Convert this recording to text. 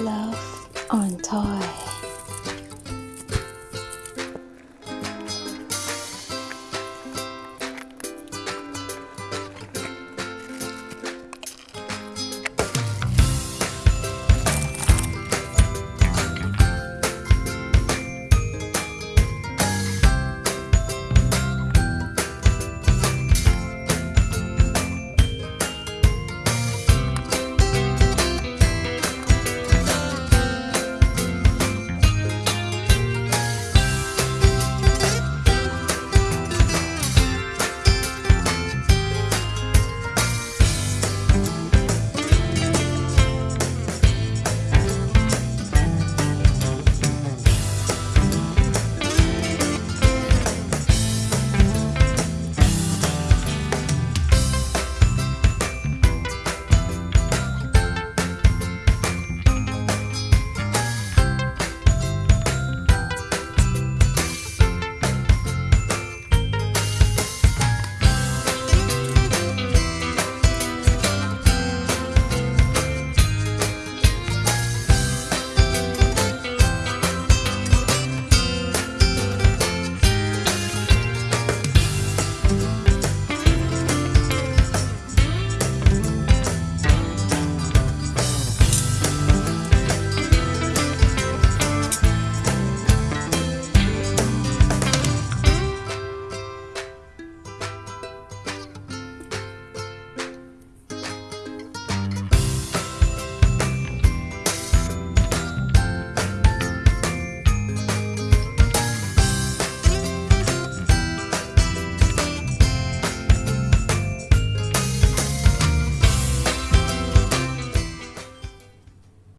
Love on Toy.